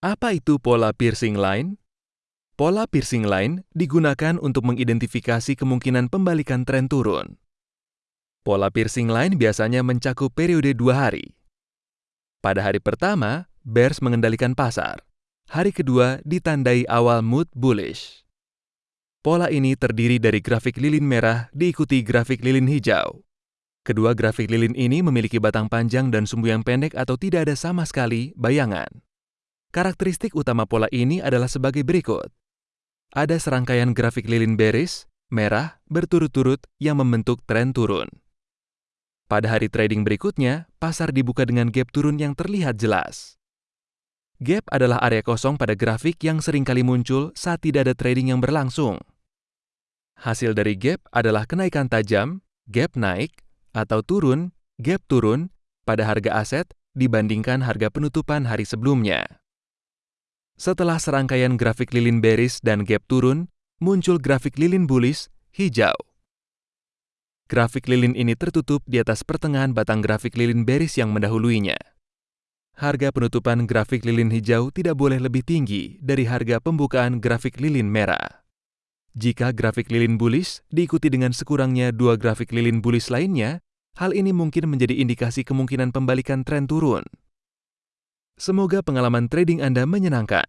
Apa itu pola piercing line? Pola piercing line digunakan untuk mengidentifikasi kemungkinan pembalikan tren turun. Pola piercing line biasanya mencakup periode dua hari. Pada hari pertama, bears mengendalikan pasar. Hari kedua ditandai awal mood bullish. Pola ini terdiri dari grafik lilin merah diikuti grafik lilin hijau. Kedua grafik lilin ini memiliki batang panjang dan sumbu yang pendek atau tidak ada sama sekali bayangan. Karakteristik utama pola ini adalah sebagai berikut. Ada serangkaian grafik lilin bearish, merah, berturut-turut yang membentuk tren turun. Pada hari trading berikutnya, pasar dibuka dengan gap turun yang terlihat jelas. Gap adalah area kosong pada grafik yang sering kali muncul saat tidak ada trading yang berlangsung. Hasil dari gap adalah kenaikan tajam, gap naik, atau turun, gap turun, pada harga aset dibandingkan harga penutupan hari sebelumnya. Setelah serangkaian grafik lilin bearish dan gap turun, muncul grafik lilin bullish hijau. Grafik lilin ini tertutup di atas pertengahan batang grafik lilin bearish yang mendahuluinya harga penutupan grafik lilin hijau tidak boleh lebih tinggi dari harga pembukaan grafik lilin merah. Jika grafik lilin bullish diikuti dengan sekurangnya dua grafik lilin bullish lainnya, hal ini mungkin menjadi indikasi kemungkinan pembalikan tren turun. Semoga pengalaman trading Anda menyenangkan.